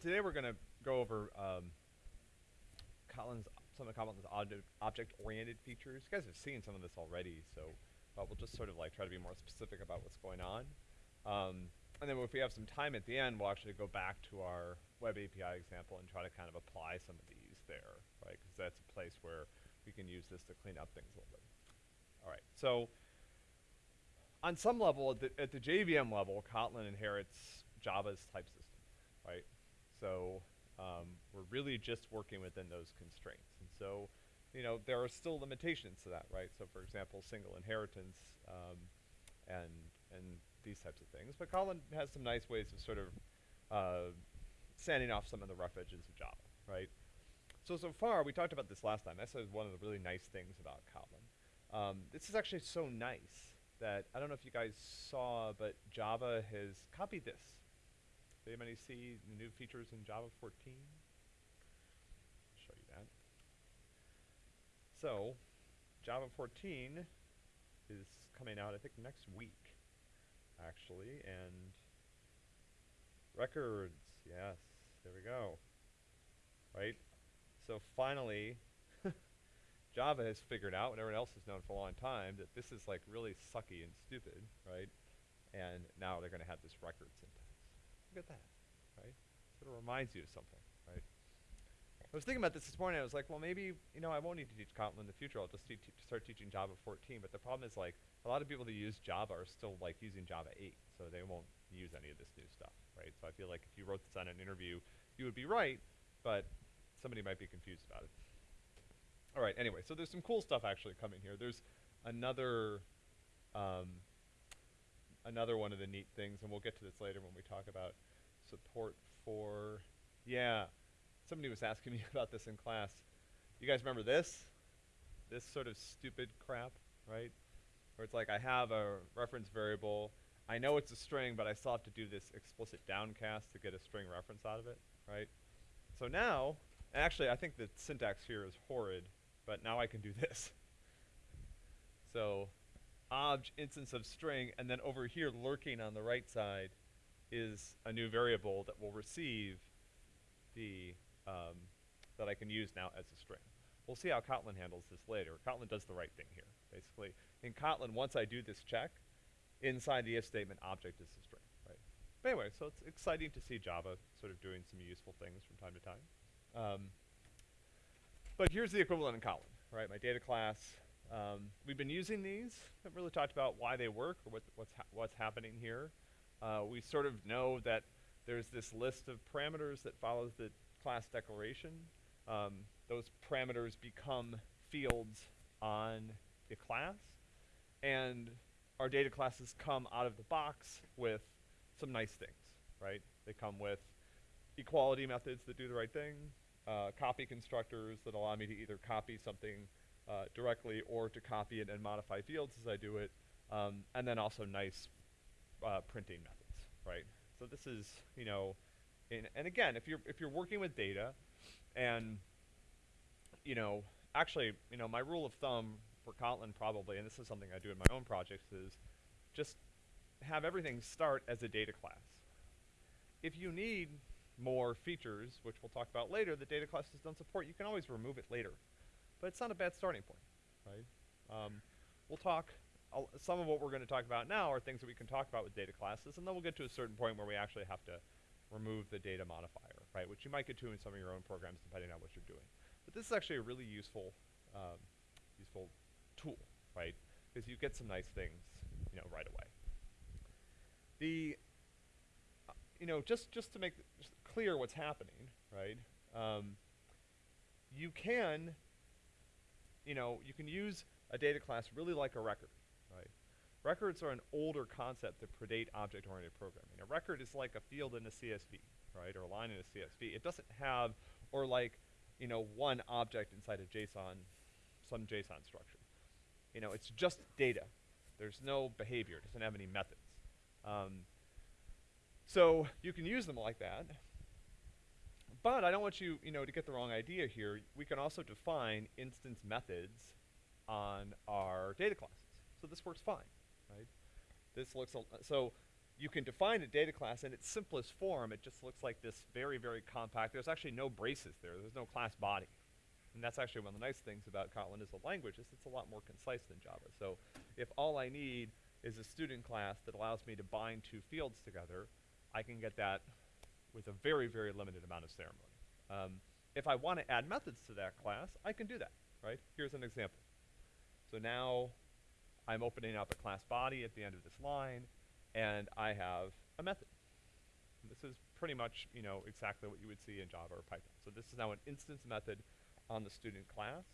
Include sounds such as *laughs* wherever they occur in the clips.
today we're going to go over um, Kotlin's, some of Kotlin's object-oriented features. You guys have seen some of this already, so but we'll just sort of like try to be more specific about what's going on. Um, and then if we have some time at the end, we'll actually go back to our web API example and try to kind of apply some of these there, right? Because that's a place where we can use this to clean up things a little bit. All right, so on some level, at the, at the JVM level, Kotlin inherits Java's type system, right? So um, we're really just working within those constraints. And so, you know, there are still limitations to that, right? So for example, single inheritance um, and, and these types of things. But Kotlin has some nice ways of sort of uh, sanding off some of the rough edges of Java, right? So, so far, we talked about this last time. That's one of the really nice things about Kotlin. Um, this is actually so nice that, I don't know if you guys saw, but Java has copied this. Did anybody see the new features in Java 14? Show you that. So, Java 14 is coming out, I think, next week, actually, and records, yes, there we go. Right? So finally, *laughs* Java has figured out what everyone else has known for a long time that this is like really sucky and stupid, right? And now they're going to have this record syntax. Look at that, right? Sort of reminds you of something, right? I was thinking about this this morning. I was like, well, maybe you know I won't need to teach Kotlin in the future. I'll just start teaching Java 14. But the problem is like a lot of people that use Java are still like using Java 8, so they won't use any of this new stuff, right? So I feel like if you wrote this on an interview, you would be right, but somebody might be confused about it. All right, anyway, so there's some cool stuff actually coming here. There's another, um, another one of the neat things, and we'll get to this later when we talk about support for, yeah, somebody was asking me *laughs* about this in class. You guys remember this? This sort of stupid crap, right? Where it's like I have a reference variable, I know it's a string, but I still have to do this explicit downcast to get a string reference out of it, right? So now, actually I think the syntax here is horrid, but now I can do *laughs* this. So obj instance of string, and then over here lurking on the right side is a new variable that will receive the, um, that I can use now as a string. We'll see how Kotlin handles this later. Kotlin does the right thing here, basically. In Kotlin, once I do this check, inside the if statement, object is a string, right? But anyway, so it's exciting to see Java sort of doing some useful things from time to time. Um, but here's the equivalent in Kotlin, right? My data class. Um, we've been using these. Haven't really talked about why they work or what what's ha what's happening here. Uh, we sort of know that there's this list of parameters that follows the class declaration. Um, those parameters become fields on the class, and our data classes come out of the box with some nice things, right? They come with equality methods that do the right thing, uh, copy constructors that allow me to either copy something uh, directly or to copy it and modify fields as I do it, um, and then also nice uh, printing methods, right? So this is, you know, and again, if you're if you're working with data, and you know, actually, you know, my rule of thumb for Kotlin probably, and this is something I do in my own projects, is just have everything start as a data class. If you need more features, which we'll talk about later, that data classes don't support, you can always remove it later. But it's not a bad starting point, right? Um, we'll talk, some of what we're going to talk about now are things that we can talk about with data classes, and then we'll get to a certain point where we actually have to remove the data modifier, right? Which you might get to in some of your own programs depending on what you're doing. But this is actually a really useful, um, useful tool, right? Because you get some nice things, you know, right away. The, uh, you know, just just to make clear what's happening, right? Um, you can, you know, you can use a data class really like a record, right? Records are an older concept that predate object-oriented programming. A record is like a field in a CSV, right, or a line in a CSV. It doesn't have, or like, you know, one object inside a JSON, some JSON structure. You know, it's just data. There's no behavior. It doesn't have any methods. Um, so you can use them like that. But I don't want you, you know, to get the wrong idea here. We can also define instance methods on our data classes. So this works fine, right? This looks, so you can define a data class in its simplest form. It just looks like this very, very compact. There's actually no braces there. There's no class body. And that's actually one of the nice things about Kotlin as a language is it's a lot more concise than Java. So if all I need is a student class that allows me to bind two fields together, I can get that with a very, very limited amount of ceremony. Um, if I want to add methods to that class, I can do that, right? Here's an example. So now I'm opening up a class body at the end of this line, and I have a method. And this is pretty much, you know, exactly what you would see in Java or Python. So this is now an instance method on the student class.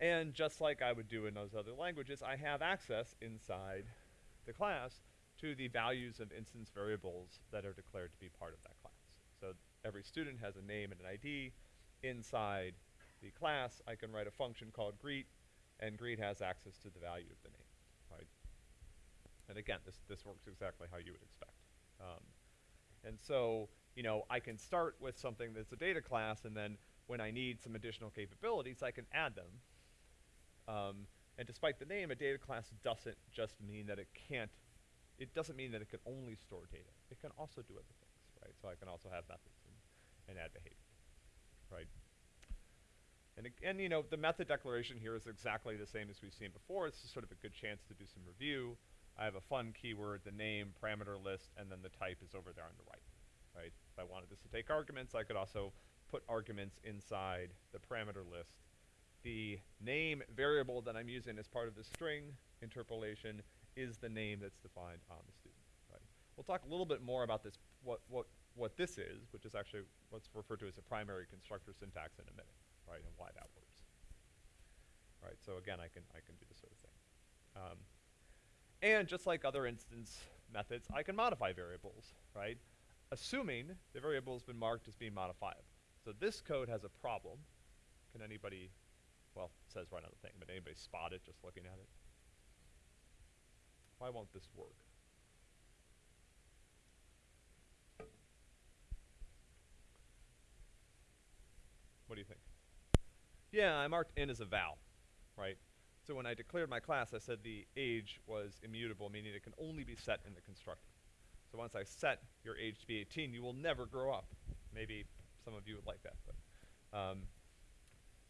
And just like I would do in those other languages, I have access inside the class to the values of instance variables that are declared to be part of that class. So every student has a name and an ID. Inside the class, I can write a function called greet, and greet has access to the value of the name, right? And again, this, this works exactly how you would expect. Um, and so, you know, I can start with something that's a data class, and then when I need some additional capabilities, I can add them. Um, and despite the name, a data class doesn't just mean that it can't, it doesn't mean that it can only store data. It can also do other right? So I can also have methods and, and add behavior, right? And again, you know, the method declaration here is exactly the same as we've seen before. It's just sort of a good chance to do some review. I have a fun keyword, the name, parameter list, and then the type is over there on the right, right? If I wanted this to take arguments, I could also put arguments inside the parameter list. The name variable that I'm using as part of the string interpolation is the name that's defined on the student, right? We'll talk a little bit more about this, what, what, what this is, which is actually what's referred to as a primary constructor syntax in a minute right, and why that works. Right, so again, I can, I can do this sort of thing. Um, and just like other instance methods, I can modify variables, right? Assuming the variable has been marked as being modifiable. So this code has a problem. Can anybody, well, it says right on the thing, but anybody spot it just looking at it? Why won't this work? What do you think? Yeah, I marked n as a val, right? So when I declared my class, I said the age was immutable, meaning it can only be set in the constructor. So once I set your age to be 18, you will never grow up. Maybe some of you would like that, but, um,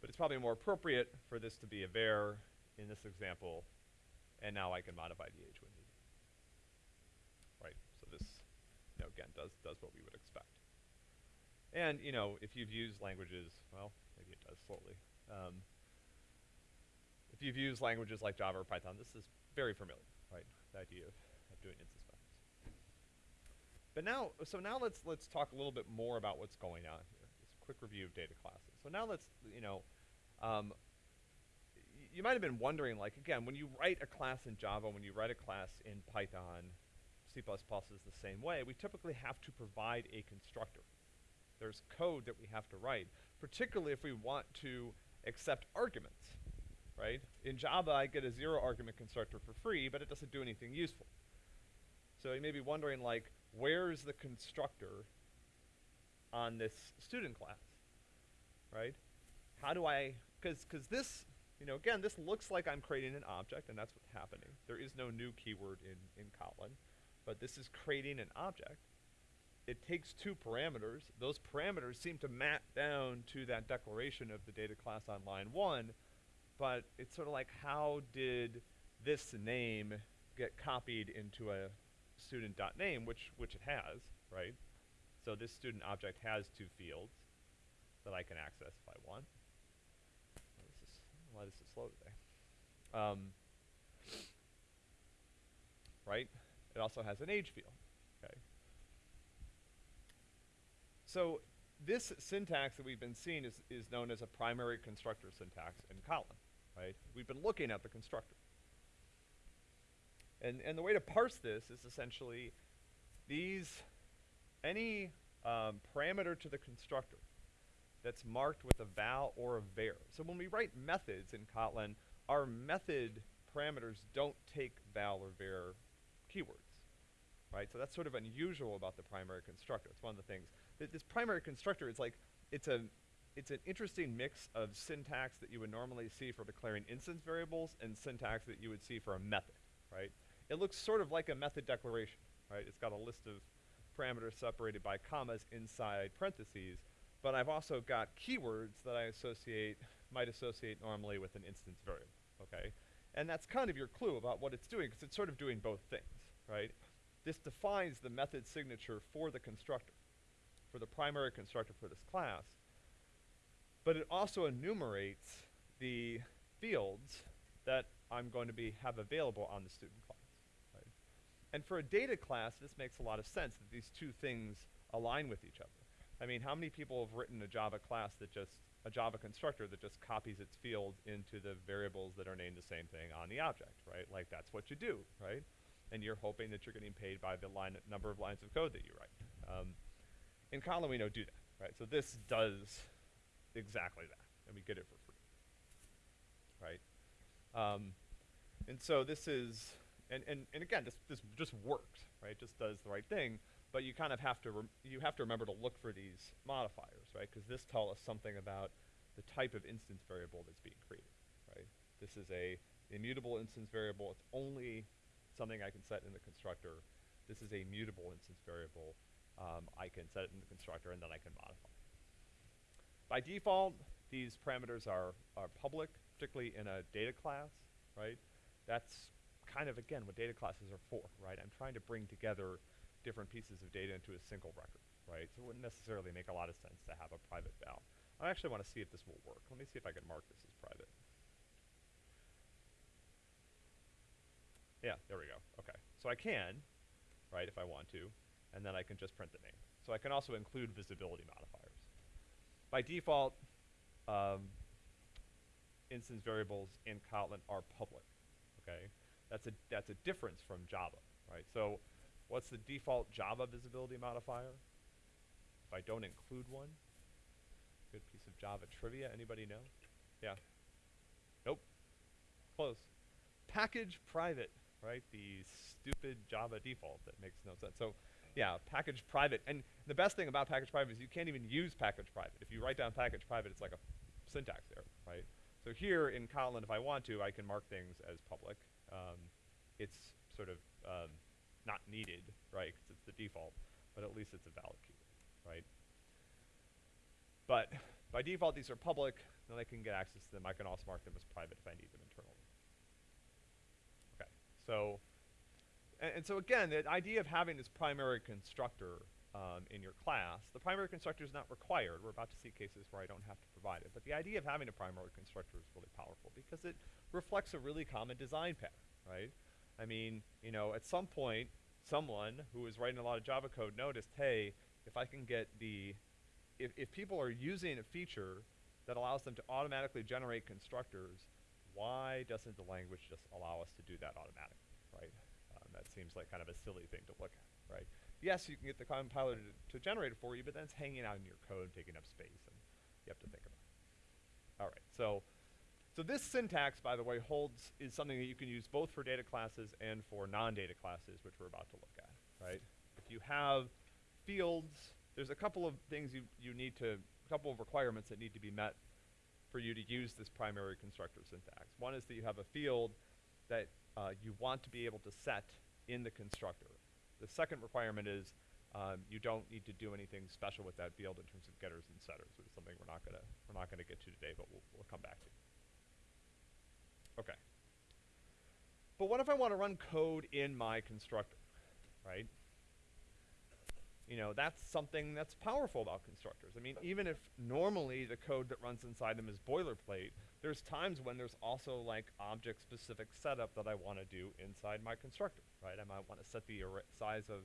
but it's probably more appropriate for this to be a var in this example, and now I can modify the age when needed. Right, so this, you know, again, does, does what we would expect. And, you know, if you've used languages, well, maybe it does slowly. Um, if you've used languages like Java or Python, this is very familiar, right? The idea of, of doing instance methods. But now, so now let's let's talk a little bit more about what's going on here. Just a quick review of data classes. So now let's, you know, um, you might have been wondering, like, again, when you write a class in Java, when you write a class in Python, C++ is the same way, we typically have to provide a constructor. There's code that we have to write, particularly if we want to accept arguments, right? In Java, I get a zero argument constructor for free, but it doesn't do anything useful. So you may be wondering, like, where's the constructor on this student class, right? How do I, because because this, you know, again, this looks like I'm creating an object, and that's what's happening. There is no new keyword in, in Kotlin, but this is creating an object it takes two parameters. Those parameters seem to map down to that declaration of the data class on line one, but it's sort of like how did this name get copied into a student.name, which, which it has, right? So this student object has two fields that I can access if I want. This is, why this is slow today. Um, right? It also has an age field. So this syntax that we've been seeing is, is known as a primary constructor syntax in Kotlin, right? We've been looking at the constructor. And, and the way to parse this is essentially these, any um, parameter to the constructor that's marked with a val or a var. So when we write methods in Kotlin, our method parameters don't take val or var keywords, right? So that's sort of unusual about the primary constructor. It's one of the things th this primary constructor is like, it's a, it's an interesting mix of syntax that you would normally see for declaring instance variables and syntax that you would see for a method, right? It looks sort of like a method declaration, right? It's got a list of parameters separated by commas inside parentheses, but I've also got keywords that I associate, might associate normally with an instance variable, okay? And that's kind of your clue about what it's doing, because it's sort of doing both things, right? This defines the method signature for the constructor, for the primary constructor for this class, but it also enumerates the fields that I'm going to be have available on the student class, right? And for a data class, this makes a lot of sense that these two things align with each other. I mean, how many people have written a Java class that just, a Java constructor that just copies its fields into the variables that are named the same thing on the object, right? Like that's what you do, right? And you're hoping that you're getting paid by the line, number of lines of code that you write. Um, in Kotlin, we don't do that, right? So this does exactly that, and we get it for free, right? Um, and so this is, and, and, and again, this, this just works, right? Just does the right thing, but you kind of have to, you have to remember to look for these modifiers, right? Because this tells us something about the type of instance variable that's being created, right? This is a immutable instance variable. It's only something I can set in the constructor. This is a mutable instance variable. Um, I can set it in the constructor and then I can modify. By default, these parameters are, are public, particularly in a data class, right? That's kind of, again, what data classes are for, right? I'm trying to bring together different pieces of data into a single record, right? So it wouldn't necessarily make a lot of sense to have a private val. I actually want to see if this will work. Let me see if I can mark this as private. Yeah, there we go. Okay. So I can, right, if I want to, and then I can just print the name. So I can also include visibility modifiers. By default, um, instance variables in Kotlin are public, okay? That's a, that's a difference from Java, right? So What's the default Java visibility modifier? If I don't include one? Good piece of Java trivia, anybody know? Yeah. Nope. Close. Package private, right? The stupid Java default that makes no sense. So, yeah, package private. And the best thing about package private is you can't even use package private. If you write down package private, it's like a syntax error, right? So here in Kotlin, if I want to, I can mark things as public. Um, it's sort of um, not needed, right, because it's the default, but at least it's a valid key, right? But by default, these are public, then I can get access to them. I can also mark them as private if I need them internally. Okay, so, and, and so again, the idea of having this primary constructor um, in your class, the primary constructor is not required. We're about to see cases where I don't have to provide it. But the idea of having a primary constructor is really powerful because it reflects a really common design pattern, right? I mean, you know, at some point, someone who was writing a lot of Java code noticed, hey, if I can get the, if, if people are using a feature that allows them to automatically generate constructors, why doesn't the language just allow us to do that automatically, that seems like kind of a silly thing to look at, right? Yes, you can get the compiler to, to generate it for you, but then it's hanging out in your code, taking up space, and you have to think about it. All right, so so this syntax, by the way, holds, is something that you can use both for data classes and for non-data classes, which we're about to look at, right? If you have fields, there's a couple of things you, you need to, a couple of requirements that need to be met for you to use this primary constructor syntax. One is that you have a field that uh, you want to be able to set in the constructor. The second requirement is um, you don't need to do anything special with that field in terms of getters and setters, which is something we're not gonna we're not gonna get to today, but we'll, we'll come back to. Okay. But what if I want to run code in my constructor, right? You know, that's something that's powerful about constructors. I mean, even if normally the code that runs inside them is boilerplate, there's times when there's also like object-specific setup that I want to do inside my constructor, right? I might want to set the size of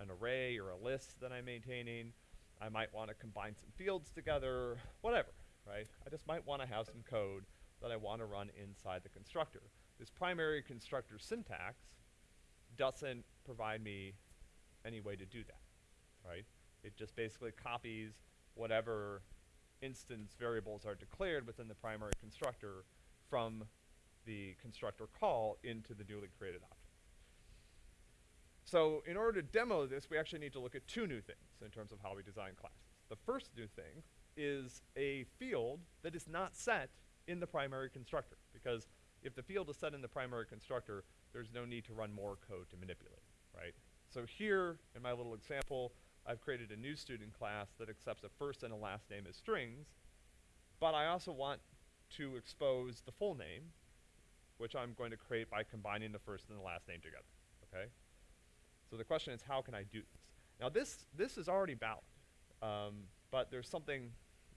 an array or a list that I'm maintaining. I might want to combine some fields together, whatever, right? I just might want to have some code that I want to run inside the constructor. This primary constructor syntax doesn't provide me any way to do that, right? It just basically copies whatever instance variables are declared within the primary constructor from the constructor call into the newly created object. So in order to demo this, we actually need to look at two new things in terms of how we design classes. The first new thing is a field that is not set in the primary constructor. Because if the field is set in the primary constructor, there's no need to run more code to manipulate, right? so here, in my little example, I've created a new student class that accepts a first and a last name as strings, but I also want to expose the full name, which I'm going to create by combining the first and the last name together, okay? So the question is, how can I do this? Now this, this is already valid, um, but there's something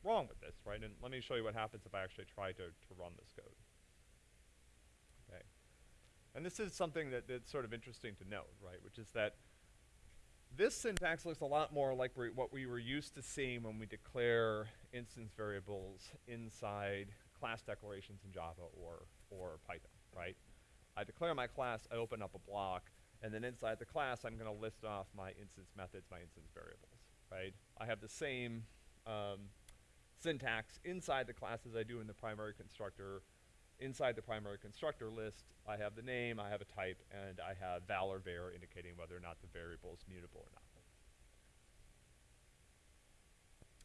wrong with this, right? And let me show you what happens if I actually try to, to run this code. Okay. And this is something that, that's sort of interesting to note, right? Which is that this syntax looks a lot more like what we were used to seeing when we declare instance variables inside class declarations in Java or, or Python, right? I declare my class, I open up a block, and then inside the class, I'm gonna list off my instance methods, my instance variables, right? I have the same um, syntax inside the class as I do in the primary constructor. Inside the primary constructor list, I have the name, I have a type, and I have val or var indicating whether or not the variable is mutable or not.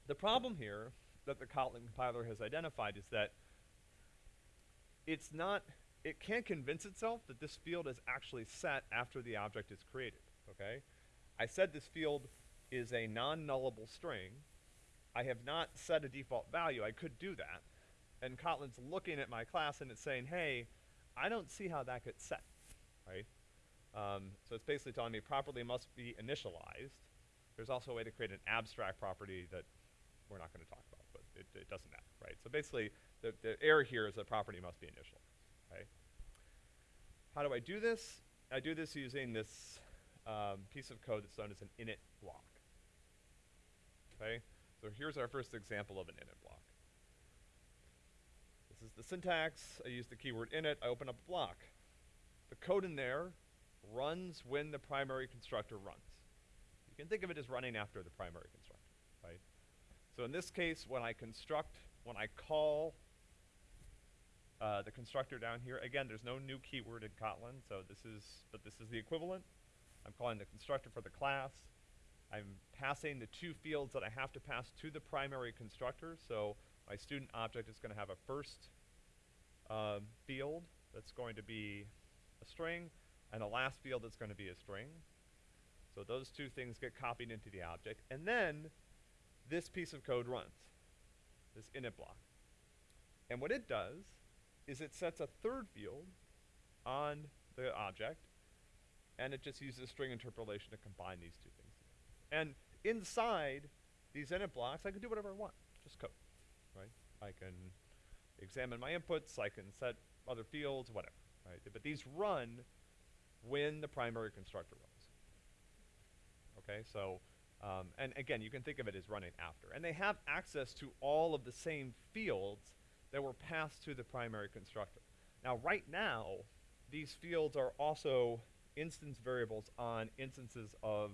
The problem here that the Kotlin compiler has identified is that it's not it can't convince itself that this field is actually set after the object is created, okay? I said this field is a non-nullable string. I have not set a default value. I could do that. And Kotlin's looking at my class and it's saying, hey, I don't see how that gets set, right? Um, so it's basically telling me property must be initialized. There's also a way to create an abstract property that we're not going to talk about, but it, it, doesn't matter, right? So basically, the, the error here is that property must be initialized. How do I do this? I do this using this um, piece of code that's known as an init block. Okay, so here's our first example of an init block. This is the syntax. I use the keyword init. I open up a block. The code in there runs when the primary constructor runs. You can think of it as running after the primary constructor, right? So in this case, when I construct, when I call uh, the constructor down here, again, there's no new keyword in Kotlin, so this is, but this is the equivalent. I'm calling the constructor for the class. I'm passing the two fields that I have to pass to the primary constructor, so my student object is going to have a first um, field that's going to be a string, and a last field that's going to be a string. So those two things get copied into the object, and then this piece of code runs, this init block. And what it does is it sets a third field on the object, and it just uses string interpolation to combine these two things. And inside these init blocks, I can do whatever I want, just code, right? I can examine my inputs, I can set other fields, whatever, right? But these run when the primary constructor runs. Okay, so, um, and again, you can think of it as running after. And they have access to all of the same fields that were passed to the primary constructor. Now, right now, these fields are also instance variables on instances of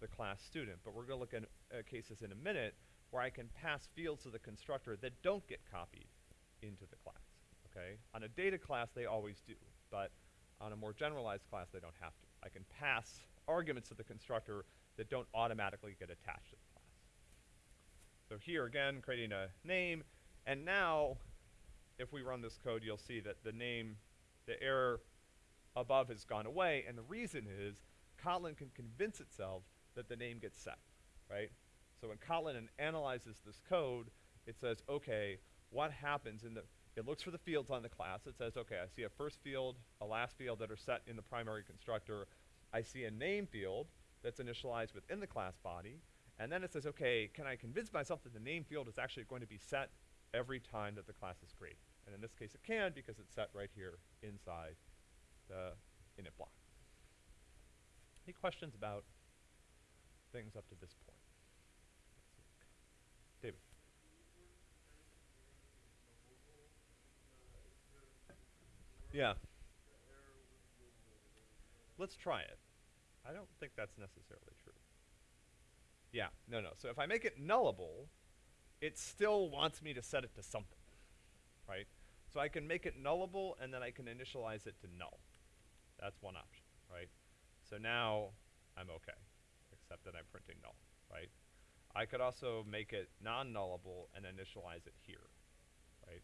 the class student, but we're going to look at uh, cases in a minute where I can pass fields to the constructor that don't get copied into the class, okay? On a data class, they always do, but on a more generalized class, they don't have to. I can pass arguments to the constructor that don't automatically get attached to the class. So here again, creating a name, and now if we run this code, you'll see that the name, the error above has gone away, and the reason is Kotlin can convince itself that the name gets set, right? So when Kotlin analyzes this code, it says, okay, what happens in the, it looks for the fields on the class. It says, okay, I see a first field, a last field that are set in the primary constructor. I see a name field that's initialized within the class body. And then it says, okay, can I convince myself that the name field is actually going to be set every time that the class is created? And in this case it can because it's set right here inside the init block. Any questions about things up to this point? Yeah. Let's try it. I don't think that's necessarily true. Yeah, no, no. So if I make it nullable, it still wants me to set it to something, right? So I can make it nullable and then I can initialize it to null. That's one option, right? So now I'm okay, except that I'm printing null, right? I could also make it non-nullable and initialize it here, right?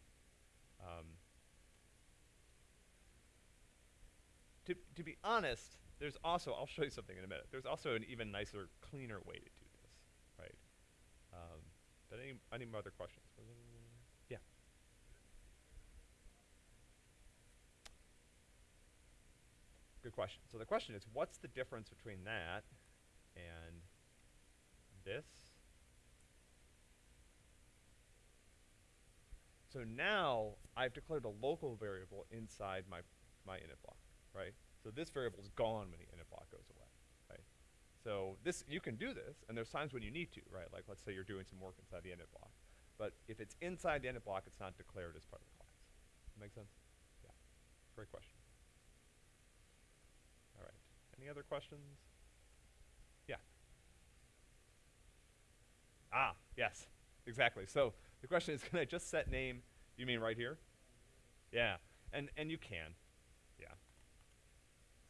Um, to, to be honest, there's also, I'll show you something in a minute. There's also an even nicer, cleaner way to do this, right? Um, but any, any other questions? Yeah. Good question. So the question is, what's the difference between that and this? So now I've declared a local variable inside my, my init block, right? So this variable is gone when the init block goes away, right? So this, you can do this, and there's times when you need to, right? Like let's say you're doing some work inside the init block. But if it's inside the init block, it's not declared as part of the class. Make sense? Yeah. Great question. All right. Any other questions? Yeah. Ah, yes, exactly. So the question is, *laughs* can I just set name? You mean right here? Yeah, and and you can.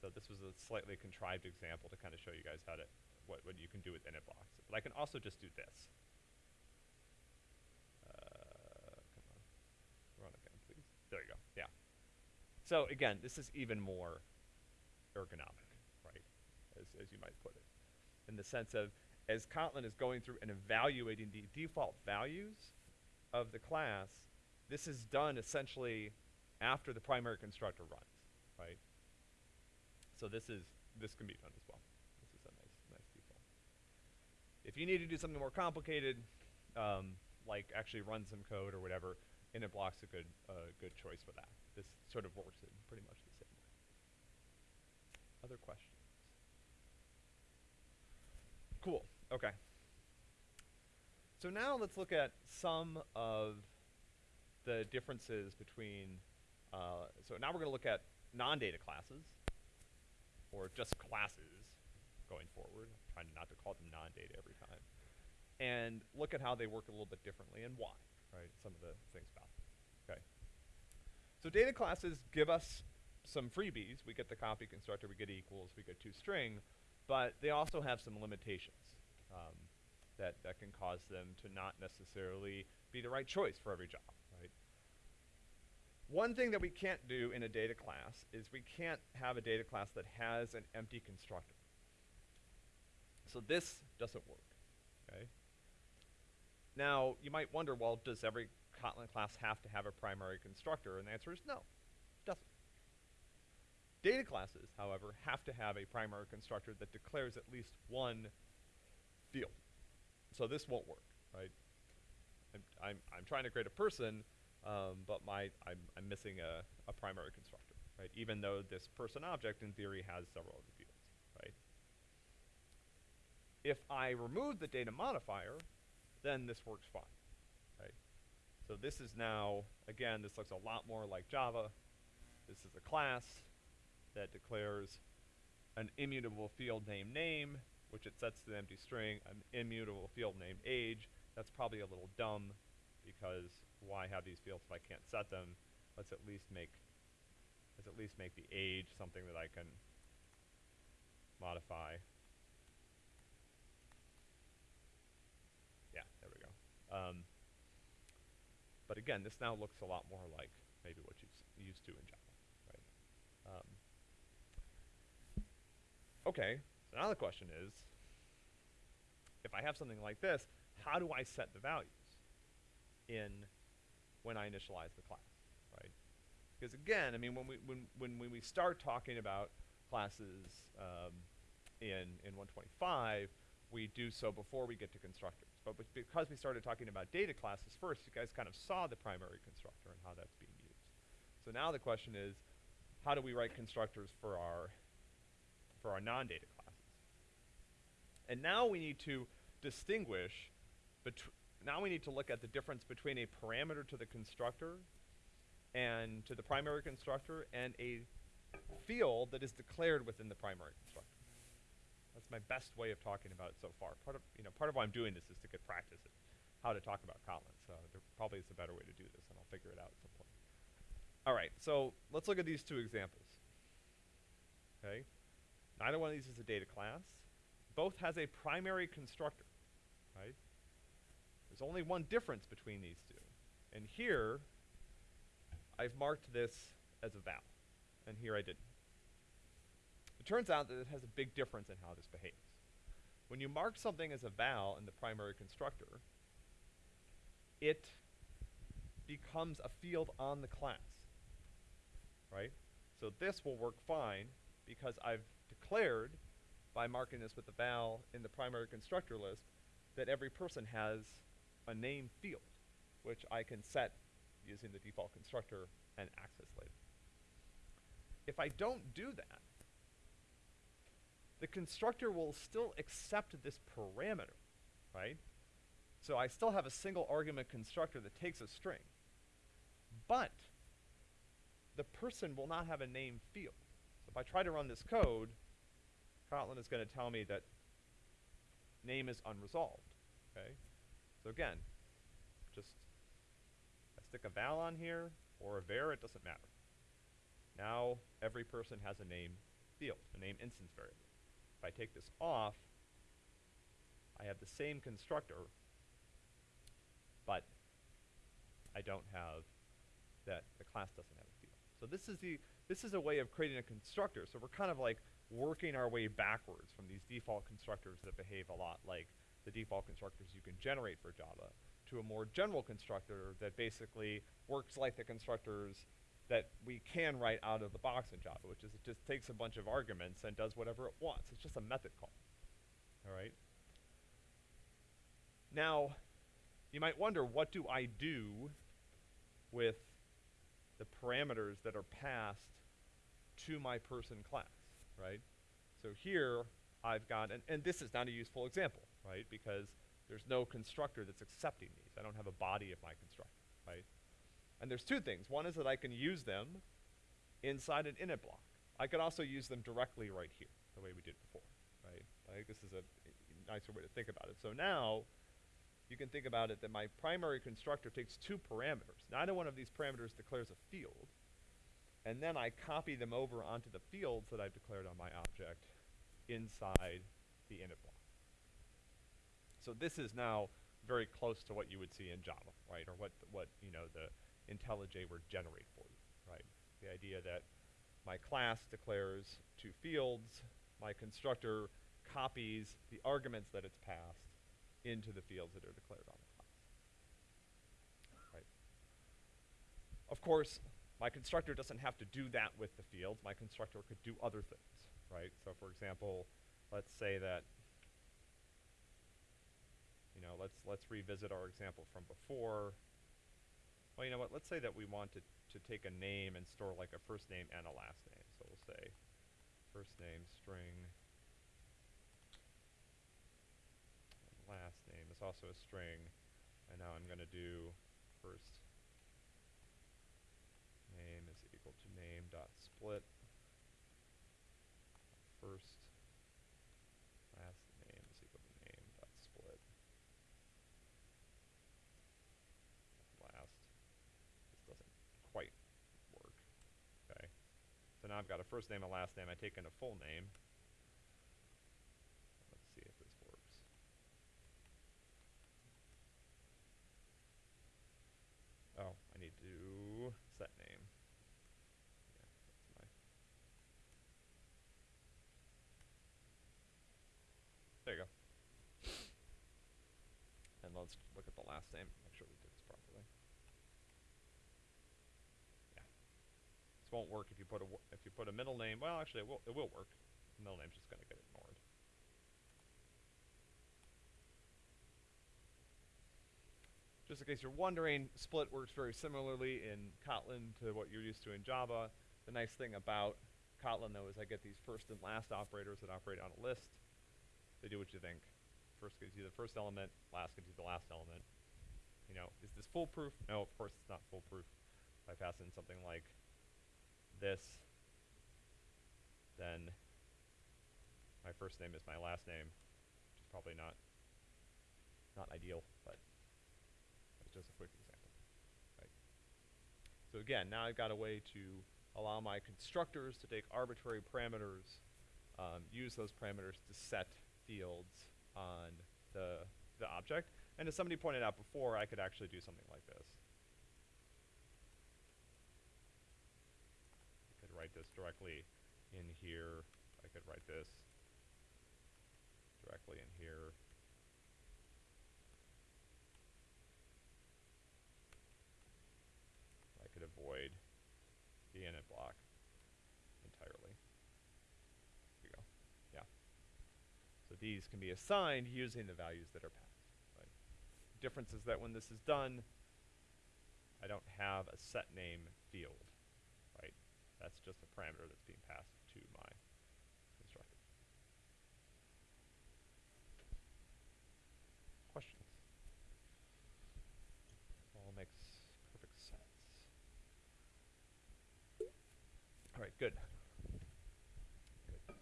So this was a slightly contrived example to kind of show you guys how to what what you can do with init blocks. But I can also just do this. Uh, come on, run again, please. There you go. Yeah. So again, this is even more ergonomic, right? As as you might put it, in the sense of as Kotlin is going through and evaluating the default values of the class, this is done essentially after the primary constructor runs, right? So this is this can be done as well. This is a nice nice default. If you need to do something more complicated, um, like actually run some code or whatever, init block's a good uh, good choice for that. This sort of works in pretty much the same way. Other questions? Cool. Okay. So now let's look at some of the differences between, uh, so now we're going to look at non-data classes, or just classes going forward, trying not to call them non-data every time, and look at how they work a little bit differently and why, right, some of the things about them, okay. So data classes give us some freebies. We get the copy constructor, we get equals, we get toString, but they also have some limitations um, that, that can cause them to not necessarily be the right choice for every job? One thing that we can't do in a data class is we can't have a data class that has an empty constructor. So this doesn't work, okay? Now, you might wonder, well, does every Kotlin class have to have a primary constructor? And the answer is no, it doesn't. Data classes, however, have to have a primary constructor that declares at least one field. So this won't work, right? I'm, I'm, I'm trying to create a person, um, but my, I'm, I'm missing a, a primary constructor, right? Even though this person object, in theory, has several other fields, right? If I remove the data modifier, then this works fine, right? So this is now, again, this looks a lot more like Java. This is a class that declares an immutable field name name, which it sets to the empty string, an immutable field name age. That's probably a little dumb because why have these fields if I can't set them? Let's at least make let's at least make the age something that I can modify. Yeah, there we go. Um, but again, this now looks a lot more like maybe what you're used to in Java, right? Um, okay, so now the question is, if I have something like this, how do I set the values in when I initialize the class, right? Because again, I mean, when we when when when we start talking about classes um, in in 125, we do so before we get to constructors. But because we started talking about data classes first, you guys kind of saw the primary constructor and how that's being used. So now the question is, how do we write constructors for our for our non-data classes? And now we need to distinguish now we need to look at the difference between a parameter to the constructor and to the primary constructor and a field that is declared within the primary constructor. That's my best way of talking about it so far. Part of, you know, part of why I'm doing this is to get practice at how to talk about Kotlin. So there probably is a better way to do this, and I'll figure it out at some point. All right, so let's look at these two examples. Okay, neither one of these is a data class. Both has a primary constructor, right? There's only one difference between these two. And here, I've marked this as a val, and here I didn't. The turns out that it has a big difference in how this behaves. When you mark something as a val in the primary constructor, it becomes a field on the class, right? So this will work fine because I've declared by marking this with the val in the primary constructor list that every person has a name field, which I can set using the default constructor and access later. If I don't do that, the constructor will still accept this parameter, right? So I still have a single argument constructor that takes a string. But the person will not have a name field. So if I try to run this code, Kotlin is going to tell me that name is unresolved, okay? So again, just I stick a val on here or a var, it doesn't matter. Now every person has a name field, a name instance variable. If I take this off, I have the same constructor, but I don't have that the class doesn't have a field. So this is the this is a way of creating a constructor. So we're kind of like working our way backwards from these default constructors that behave a lot like the default constructors you can generate for Java to a more general constructor that basically works like the constructors that we can write out of the box in Java, which is it just takes a bunch of arguments and does whatever it wants. It's just a method call. All right? Now, you might wonder, what do I do with the parameters that are passed to my person class, right? So here, I've got, and, and this is not a useful example, right? Because there's no constructor that's accepting these. I don't have a body of my constructor, right? And there's two things. One is that I can use them inside an init block. I could also use them directly right here, the way we did before, right? I think this is a nicer way to think about it. So now, you can think about it that my primary constructor takes two parameters. Neither one of these parameters declares a field. And then I copy them over onto the fields that I've declared on my object inside the init block. So this is now very close to what you would see in Java, right? Or what, what you know, the IntelliJ would generate for you, right? The idea that my class declares two fields, my constructor copies the arguments that it's passed into the fields that are declared on the class. Right. Of course, my constructor doesn't have to do that with the fields. My constructor could do other things, right? So for example, let's say that you know, let's let's revisit our example from before. Well, you know what? Let's say that we want to, to take a name and store like a first name and a last name. So we'll say first name string last name is also a string. And now I'm going to do first name is equal to name dot split first last name is equal to name dot split last. This doesn't quite work. Okay. So now I've got a first name a last name. I take in a full name. Let's see if this works. Oh, I need to set name. Yeah, that's my. There you go. And let's look at the last name, make sure we did this properly. Yeah. This won't work if you put a if you put a middle name. Well, actually, it will it will work. The middle name's just going to get ignored. Just in case you're wondering, split works very similarly in Kotlin to what you're used to in Java. The nice thing about Kotlin, though, is I get these first and last operators that operate on a list. They do what you think. First gives you the first element, last gives you the last element. You know, is this foolproof? No, of course it's not foolproof. If I pass in something like this, then my first name is my last name, which is probably not not ideal, but it's just a quick example. Right. So again, now I've got a way to allow my constructors to take arbitrary parameters, um, use those parameters to set fields on the the object. And as somebody pointed out before, I could actually do something like this. I could write this directly in here. I could write this directly in here. I could avoid the init block entirely. Here we go. Yeah. So these can be assigned using the values that are passed. Right? Difference is that when this is done, I don't have a set name field? That's just a parameter that's being passed to my constructor. Questions? All makes perfect sense. All right, good. Good.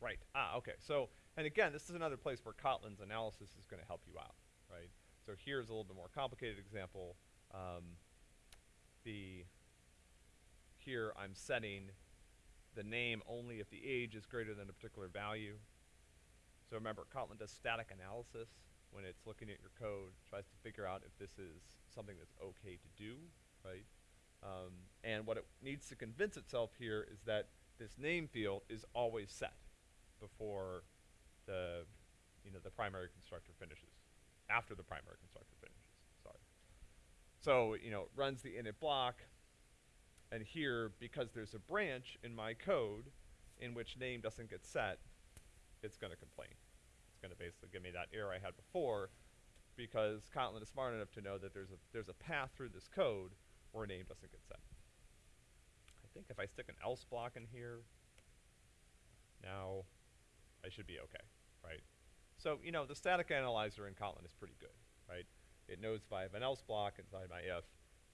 Right. Ah, okay. So, and again, this is another place where Kotlin's analysis is going to help you out, right? So here's a little bit more complicated example. Um, the here I'm setting the name only if the age is greater than a particular value. So remember, Kotlin does static analysis when it's looking at your code, tries to figure out if this is something that's okay to do, right? Um, and what it needs to convince itself here is that this name field is always set before the, you know, the primary constructor finishes, after the primary constructor. So, you know, it runs the init block, and here, because there's a branch in my code in which name doesn't get set, it's gonna complain. It's gonna basically give me that error I had before, because Kotlin is smart enough to know that there's a, there's a path through this code where name doesn't get set. I think if I stick an else block in here, now I should be okay, right? So, you know, the static analyzer in Kotlin is pretty good? It knows if I have an else block inside my if,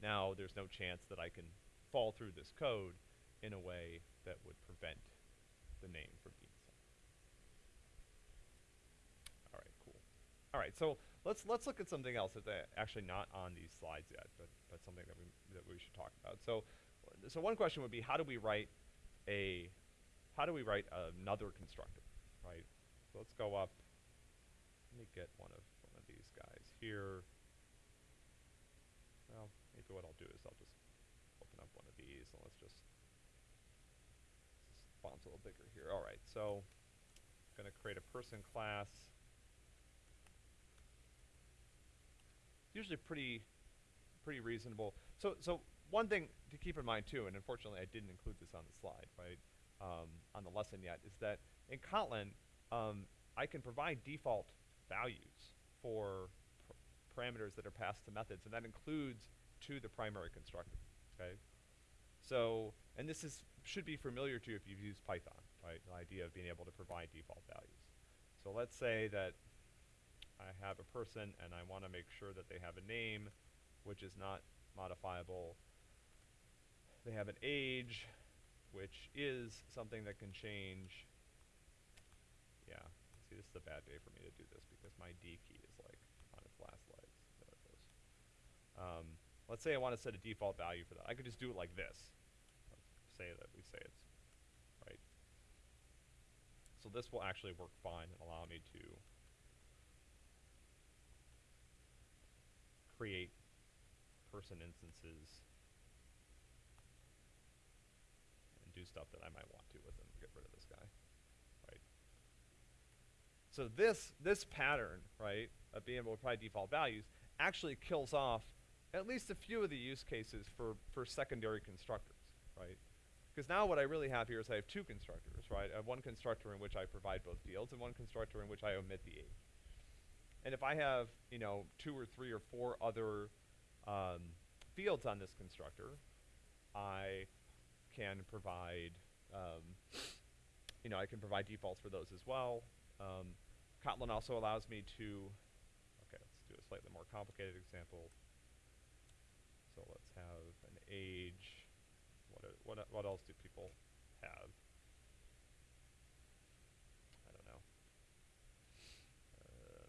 now there's no chance that I can fall through this code in a way that would prevent the name from being set. All right, cool. All right, so let's let's look at something else that's uh, actually not on these slides yet, but but something that we that we should talk about. So so one question would be how do we write a how do we write another constructor, right? So let's go up. Let me get one of one of these guys here. Maybe what I'll do is I'll just open up one of these and let's just this font's a little bigger here. All right, so I'm going to create a person class. Usually pretty pretty reasonable. So so one thing to keep in mind too, and unfortunately I didn't include this on the slide, right, um, on the lesson yet, is that in Kotlin um, I can provide default values for parameters that are passed to methods, and that includes to the primary constructor. Okay, so and this is should be familiar to you if you've used Python, right? The idea of being able to provide default values. So let's say that I have a person and I want to make sure that they have a name, which is not modifiable. They have an age, which is something that can change. Yeah, see, this is a bad day for me to do this because my D key is like on its last legs. Um, let's say I want to set a default value for that. I could just do it like this. Let's say that we say it's right. So this will actually work fine and allow me to create person instances and do stuff that I might want to with them. Get rid of this guy, right? So this this pattern, right, of being able to provide default values actually kills off at least a few of the use cases for for secondary constructors, right? Because now what I really have here is I have two constructors, right? I have one constructor in which I provide both fields and one constructor in which I omit the age. And if I have, you know, two or three or four other um, fields on this constructor, I can provide, um, you know, I can provide defaults for those as well. Um, Kotlin also allows me to, okay, let's do a slightly more complicated example. So let's have an age. What, are, what, what else do people have? I don't know. Uh,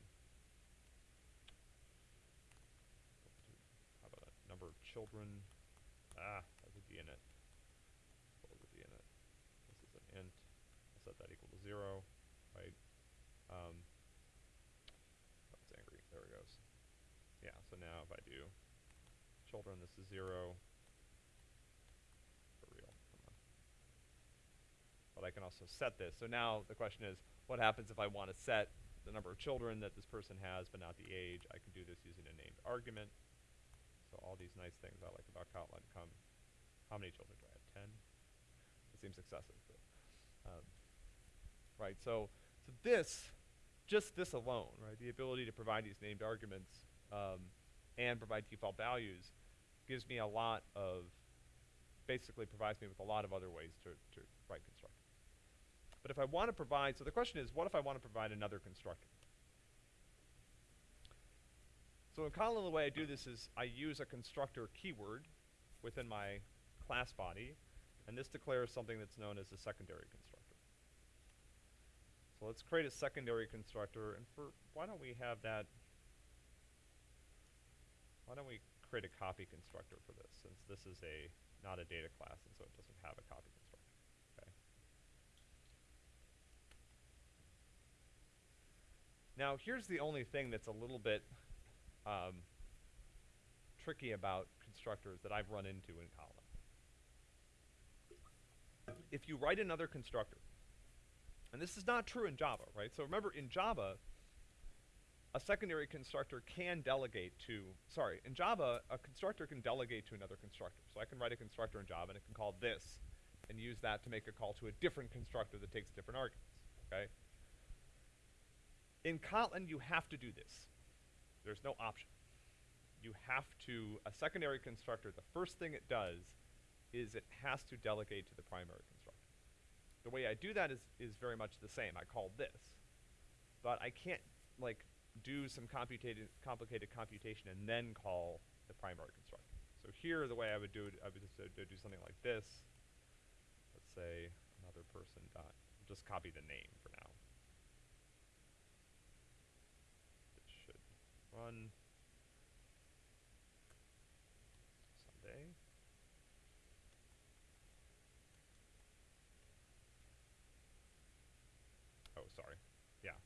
how about a number of children? Ah, that would be in it. What would be in it? This is an int. I'll set that equal to zero, right? Um, oh, it's angry. There it goes. Yeah, so now if I do children, this is zero. Also set this. So now the question is, what happens if I want to set the number of children that this person has, but not the age? I can do this using a named argument. So all these nice things I like about Kotlin come. How many children do I have? Ten. It seems excessive, but um, right. So so this, just this alone, right, the ability to provide these named arguments um, and provide default values, gives me a lot of basically provides me with a lot of other ways to, to write constructors. But if I want to provide, so the question is, what if I want to provide another constructor? So in Kotlin, the way I do this is I use a constructor keyword within my class body, and this declares something that's known as a secondary constructor. So let's create a secondary constructor, and for, why don't we have that, why don't we create a copy constructor for this, since this is a not a data class, and so it doesn't have a copy constructor. Okay. Now, here's the only thing that's a little bit um, tricky about constructors that I've run into in Kotlin. If you write another constructor, and this is not true in Java, right? So remember, in Java, a secondary constructor can delegate to, sorry, in Java, a constructor can delegate to another constructor. So I can write a constructor in Java and it can call this and use that to make a call to a different constructor that takes different arguments, okay? In Kotlin, you have to do this. There's no option. You have to, a secondary constructor, the first thing it does is it has to delegate to the primary constructor. The way I do that is, is very much the same. I call this. But I can't, like, do some complicated, complicated computation and then call the primary constructor. So here, the way I would do it, I would just uh, do something like this. Let's say another person dot, just copy the name for now. Should run Sunday. Oh, sorry. Yeah,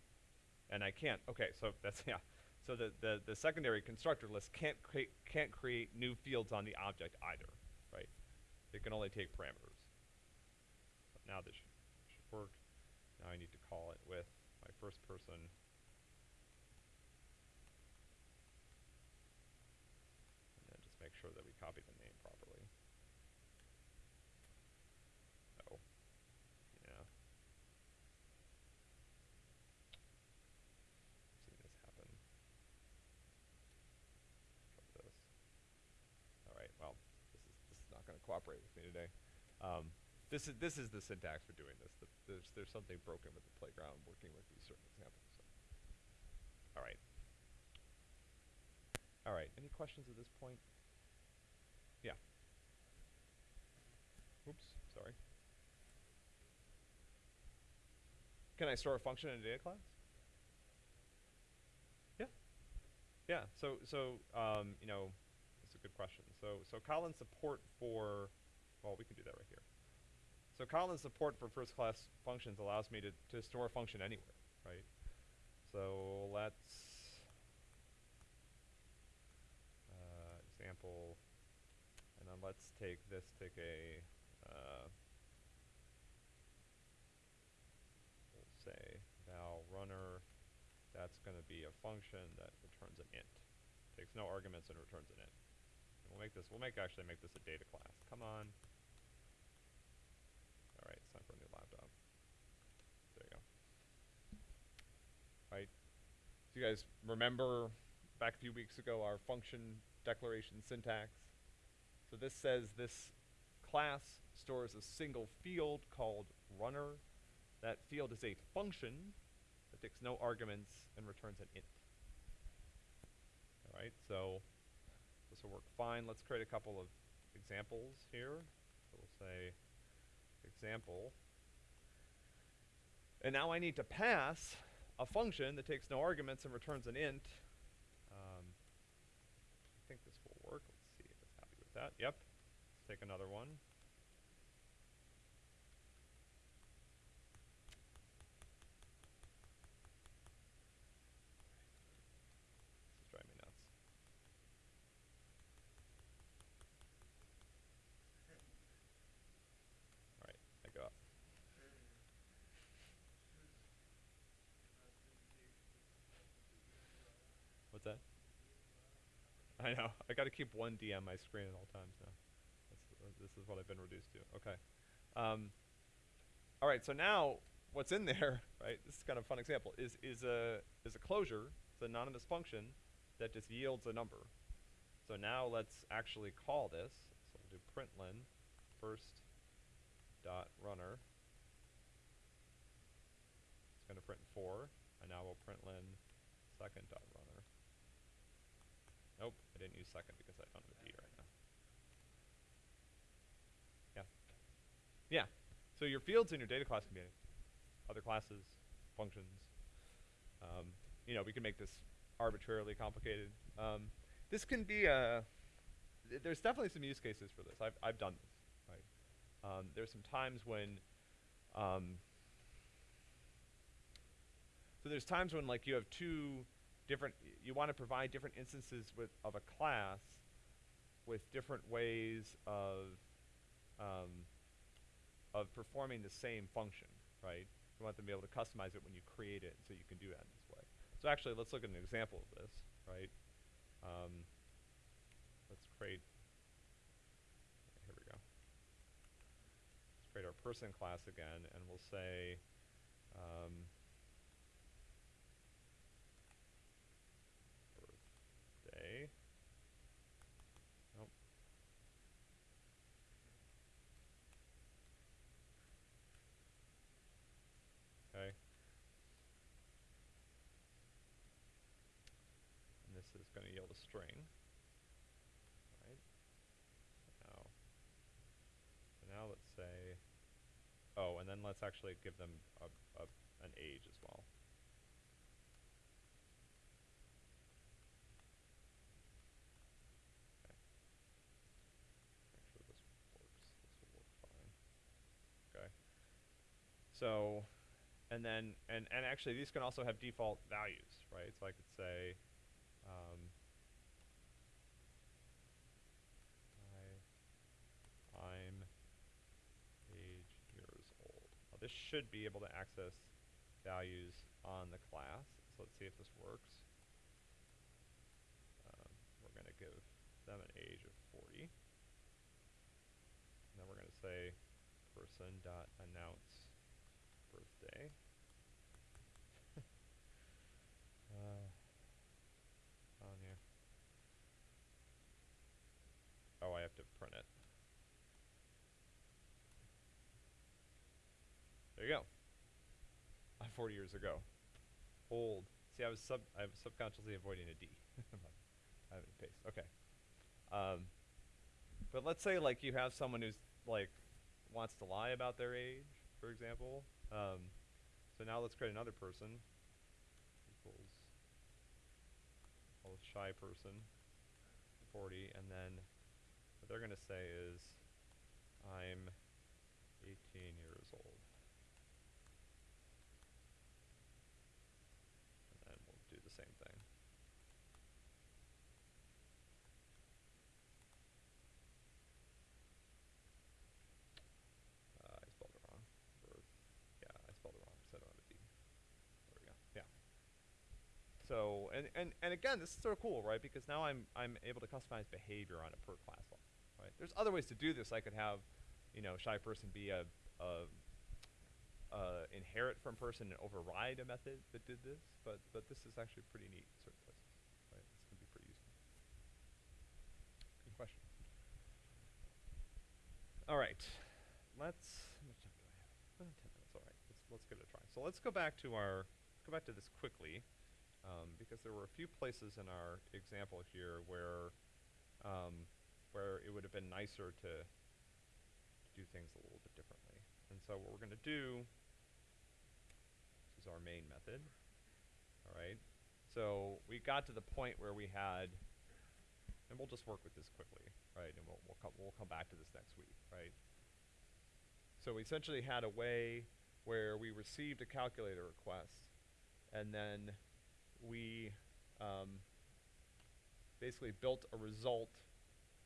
and I can't, okay, so *laughs* that's, yeah. So the, the, the secondary constructor list can't create, can't create new fields on the object either, right? It can only take parameters. But now this should, should work. Now I need to call it with my first person. And then just make sure that we copy name properly. Oh, yeah. seen this happen. Try this. All right. Well, this is this is not going to cooperate with me today. Um, this is this is the syntax for doing this. The, there's there's something broken with the playground working with these certain examples. So. All right. All right. Any questions at this point? Yeah. Oops. Sorry. Can I store a function in a data class? Yeah. Yeah. So so um, you know, it's a good question. So so Kotlin support for well, we can do that right here. So Kotlin support for first class functions allows me to, to store a function anywhere, right? So let's uh, example, and then let's take this, take a uh, we'll say val runner. That's going to be a function that returns an int. Takes no arguments and returns an int. And we'll make this. We'll make actually make this a data class. Come on. All right, it's time for a new laptop. There you go. Right. Do you guys remember back a few weeks ago our function declaration syntax? So this says this class stores a single field called runner. That field is a function that takes no arguments and returns an int. All right, so this will work fine. Let's create a couple of examples here. So we'll say example. And now I need to pass a function that takes no arguments and returns an int. Um, I think this will work. Let's see if it's happy with that. Yep. Let's take another one. This is driving me nuts. All right, I go up. I know. I got to keep one D on my screen at all times now. Uh, this is what I've been reduced to. Okay. Um, all right. So now, what's in there, *laughs* right? This is kind of a fun example. Is is a is a closure. It's an anonymous function that just yields a number. So now let's actually call this. So we'll do println first dot runner. It's going to print four, and now we'll println second dot runner. Second because I don't have a D right now. Yeah. Yeah. So your fields in your data class can be other classes, functions. Um, you know, we can make this arbitrarily complicated. Um, this can be a, th there's definitely some use cases for this. I've, I've done this, right? Um, there's some times when, um, so there's times when like you have two different, you want to provide different instances with, of a class with different ways of, um, of performing the same function, right? You want them to be able to customize it when you create it, so you can do that in this way. So actually, let's look at an example of this, right? Um, let's create, here we go. Let's create our person class again, and we'll say, um, birthday. Nope. Okay. And this is going to yield a string. Right? Now, so now let's say, oh, and then let's actually give them a, a, an age as well. Okay. Actually, this works. This will work fine. Okay. So, and then, and, and actually these can also have default values, right? So I could say, um, I, I'm age years old. This should be able to access values on the class. So let's see if this works. Um, we're going to give them an age of 40. And then we're going to say person dot announce birthday. uh, on here. Oh, I have to print it. There you go. I'm 40 years ago. Old. See, I was sub I was subconsciously avoiding a D. *laughs* I haven't paste. Okay. Um, but let's say like you have someone who's like wants to lie about their age, for example. Um, so now let's create another person equals this shy person 40 and then what they're going to say is I'm 18 years old. And then we'll do the same thing. Uh, I spelled it wrong. Birth. Yeah, I spelled it wrong because I don't have a D. There we go. Yeah. So, and, and, and again, this is sort of cool, right? Because now I'm, I'm able to customize behavior on a per class level, right? There's other ways to do this. I could have, you know, shy person be a, a inherit from person and override a method that did this, but, but this is actually pretty neat in certain places, right? This can be pretty useful. Good question. All right, let's, how much time do I have? Uh, ten minutes, all right, let's, let's give it a try. So let's go back to our, go back to this quickly, um, because there were a few places in our example here where, um, where it would have been nicer to, to do things a little bit differently. And so what we're gonna do, this is our main method, all right? So we got to the point where we had, and we'll just work with this quickly, right? And we'll, we'll come, we'll come back to this next week, right? So we essentially had a way where we received a calculator request, and then we um, basically built a result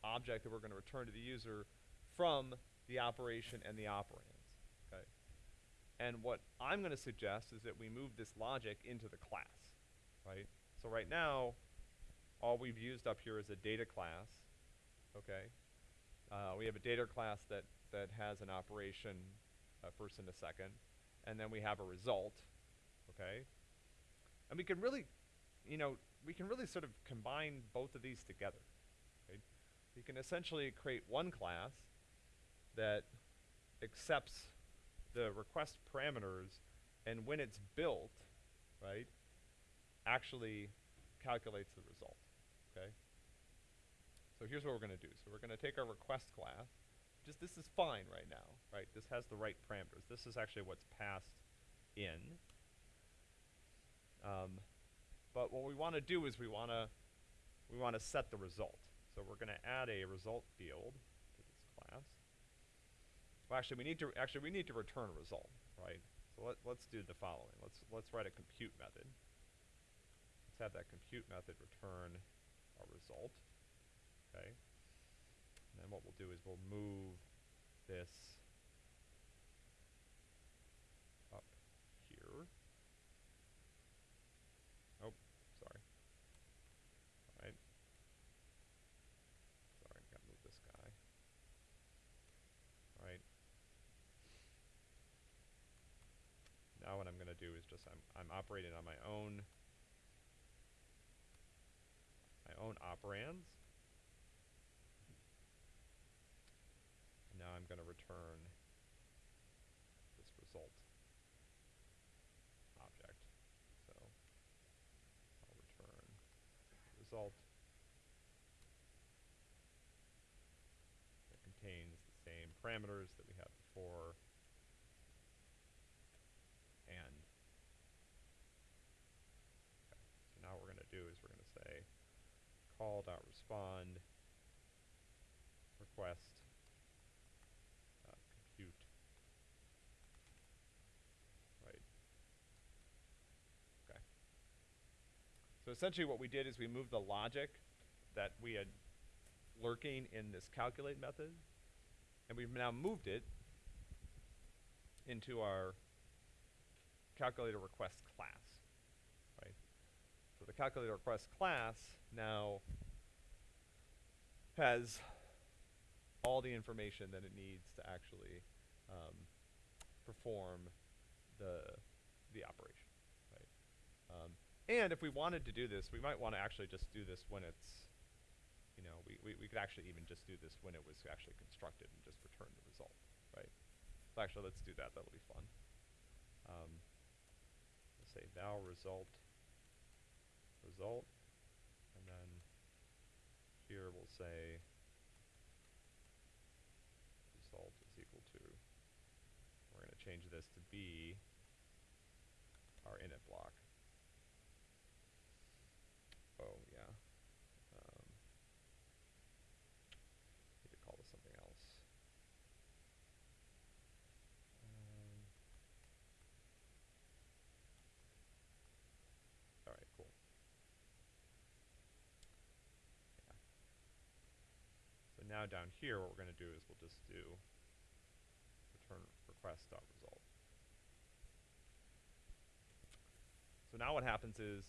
object that we're going to return to the user from the operation and the operands, okay? And what I'm going to suggest is that we move this logic into the class, right? So right now, all we've used up here is a data class, okay? Uh, we have a data class that, that has an operation, uh, first and a second, and then we have a result, okay? And we can really, you know, we can really sort of combine both of these together, right? We can essentially create one class that accepts the request parameters, and when it's built, right, actually calculates the result, okay? So here's what we're gonna do. So we're gonna take our request class, just this is fine right now, right? This has the right parameters. This is actually what's passed in. Um, what we want to do is we want to we want to set the result. So we're going to add a result field to this class. Well, actually, we need to actually we need to return a result, right? So let, let's do the following. Let's let's write a compute method. Let's have that compute method return a result. Okay. And then what we'll do is we'll move this up here. Oh, sorry. Alright. Sorry, gotta move this guy. Alright. Now what I'm gonna do is just I'm I'm operating on my own my own operands. And now I'm gonna return this result object. So I'll return result that contains the same parameters that we had before and okay. So now what we're gonna do is we're gonna say call dot respond request uh, compute. Right. Okay. So essentially what we did is we moved the logic that we had lurking in this calculate method and we've now moved it into our calculator request class? So the calculator request class now has all the information that it needs to actually um, perform the the operation, right? Um, and if we wanted to do this, we might want to actually just do this when it's, you know, we, we, we could actually even just do this when it was actually constructed and just return the result, right? So actually, let's do that. That'll be fun. Um, let's say val result result, and then here we'll say result is equal to. We're going to change this to be our init block. Oh yeah. Um, need to call this something else. Um, all right, cool. Yeah. So now down here, what we're going to do is we'll just do return request dot result. So now what happens is,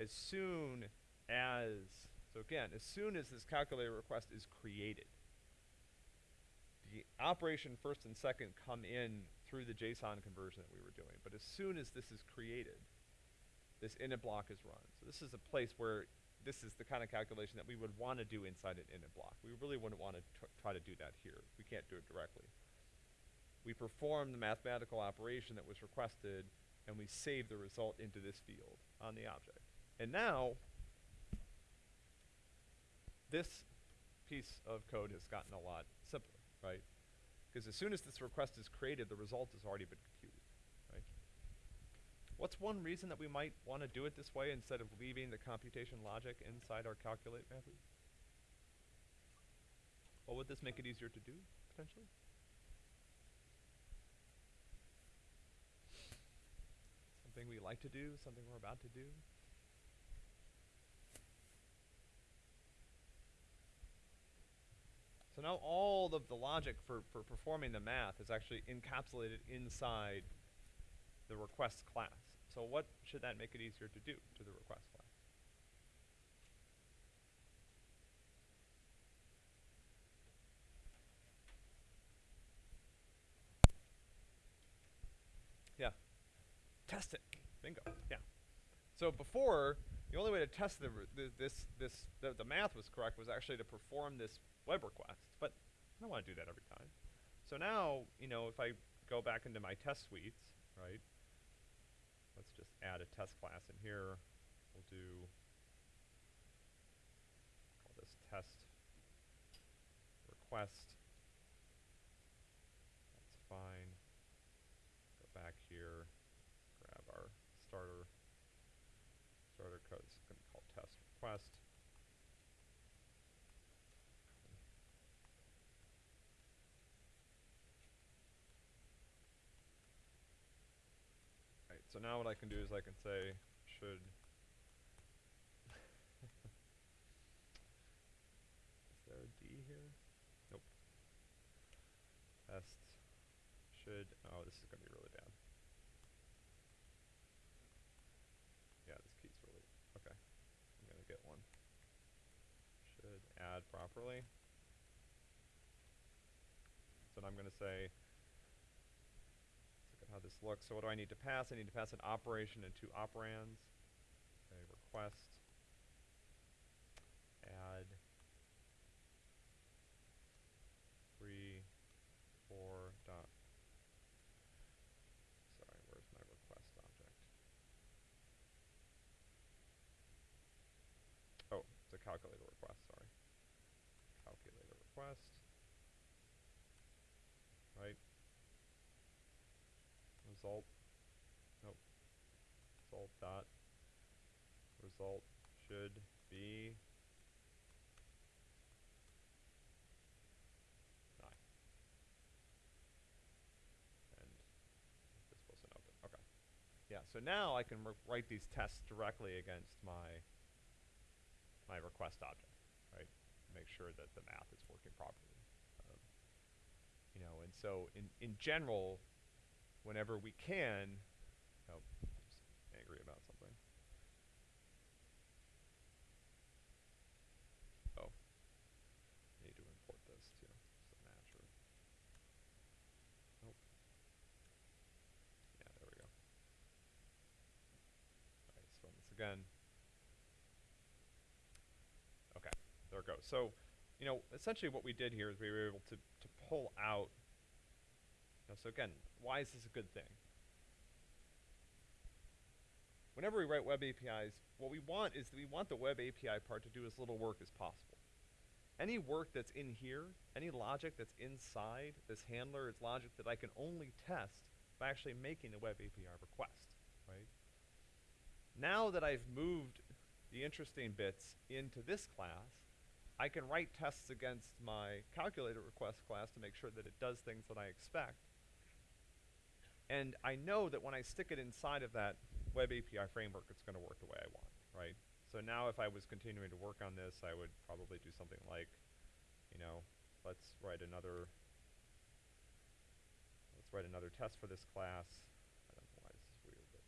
as soon as, so again, as soon as this calculator request is created, the operation first and second come in through the JSON conversion that we were doing. But as soon as this is created, this init block is run. So this is a place where this is the kind of calculation that we would want to do inside an init block. We really wouldn't want to try to do that here. We can't do it directly. We perform the mathematical operation that was requested, and we save the result into this field on the object. And now, this piece of code has gotten a lot simpler, right? Because as soon as this request is created, the result has already been? What's one reason that we might want to do it this way instead of leaving the computation logic inside our calculate method? Well, would this make it easier to do, potentially? Something we like to do, something we're about to do? So now all of the logic for, for performing the math is actually encapsulated inside the request class. So what should that make it easier to do to the request file? Yeah. Test it. Bingo. Yeah. So before, the only way to test the, the this this the, the math was correct was actually to perform this web request, but I don't want to do that every time. So now, you know, if I go back into my test suites, right, Let's just add a test class in here. We'll do call this test request. That's fine. Go back here, grab our starter starter code. It's going to be called test request. Right, so now what I can do is I can say should *laughs* Is there a D here? Nope. Test should oh this is gonna be really bad. Yeah, this key's really okay. I'm gonna get one. Should add properly. So now I'm gonna say Let's look at how this looks. So what do I need to pass? I need to pass an operation and two operands. Okay, request. Add. Three, four dot. Sorry, where's my request object? Oh, it's a calculator request, sorry. Calculator request. Right? result nope result dot result should be nine and this wasn't open. Okay. Yeah so now I can write these tests directly against my my request object right? Make sure that the math is working properly. Um, you know and so in in general whenever we can, angry about something. Oh, need to import this too. So natural. Nope. Yeah, there we go. Alright, let's run this again. Okay, there it goes. So, you know, essentially what we did here is we were able to, to pull out now, so again, why is this a good thing? Whenever we write web APIs, what we want is that we want the web API part to do as little work as possible. Any work that's in here, any logic that's inside this handler is logic that I can only test by actually making a web API request, right? Now that I've moved the interesting bits into this class, I can write tests against my calculator request class to make sure that it does things that I expect. And I know that when I stick it inside of that web API framework, it's going to work the way I want, right? So now if I was continuing to work on this, I would probably do something like, you know, let's write another, let's write another test for this class. I don't know why this is weird, but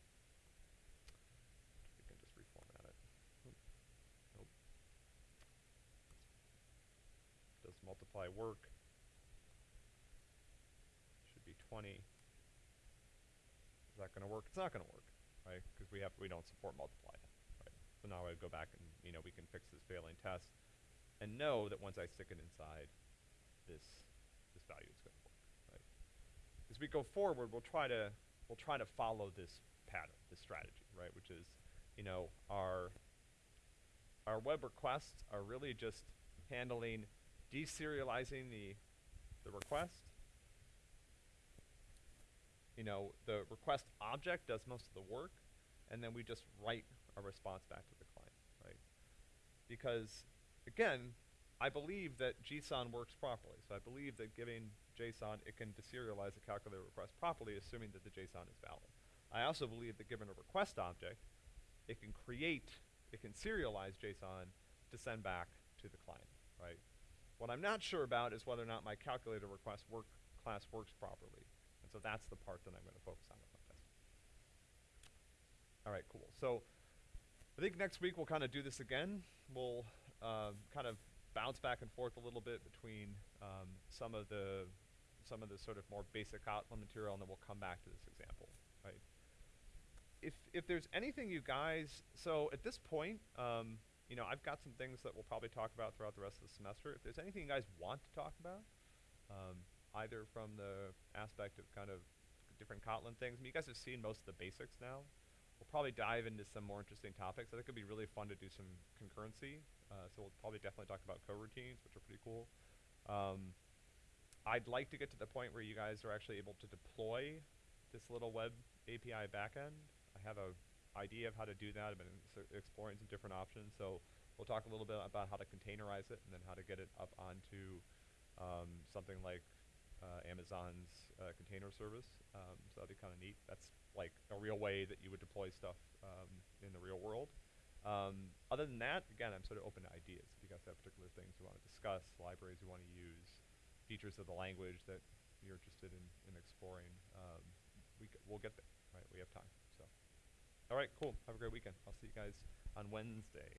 we can just reformat it. Nope. Does multiply work? Should be 20 Is that going to work? It's not going to work, right? Because we have we don't support multiply right? So now I go back and you know we can fix this failing test, and know that once I stick it inside, this this value is going to work, right? As we go forward, we'll try to we'll try to follow this pattern, this strategy, right? Which is, you know, our our web requests are really just handling deserializing the the request you know, the request object does most of the work, and then we just write a response back to the client, right? Because, again, I believe that JSON works properly. So I believe that giving JSON, it can deserialize a calculator request properly, assuming that the JSON is valid. I also believe that given a request object, it can create, it can serialize JSON to send back to the client, right? What I'm not sure about is whether or not my calculator request work class works properly. And so that's the part that I'm going to focus on with my test. All right, cool. So I think next week we'll kind of do this again. We'll uh, kind of bounce back and forth a little bit between um, some of the some of the sort of more basic Kotlin material, and then we'll come back to this example, right? if there's anything you guys, so at this point, um, you know, I've got some things that we'll probably talk about throughout the rest of the semester. If there's anything you guys want to talk about, um, either from the aspect of kind of different Kotlin things, I mean, you guys have seen most of the basics now. We'll probably dive into some more interesting topics. I think it'd be really fun to do some concurrency. Uh, so we'll probably definitely talk about coroutines, which are pretty cool. Um, I'd like to get to the point where you guys are actually able to deploy this little web API backend. I have a idea of how to do that. I've been exploring some different options. So we'll talk a little bit about how to containerize it and then how to get it up onto um, something like uh, Amazon's uh, container service. Um, so that'd be kind of neat. That's like a real way that you would deploy stuff um, in the real world. Um, other than that, again, I'm sort of open to ideas. If you guys have particular things you want to discuss, libraries you want to use, features of the language that you're interested in, in exploring, um, we we'll get there, right? We have time. So, all right, cool. Have a great weekend. I'll see you guys on Wednesday.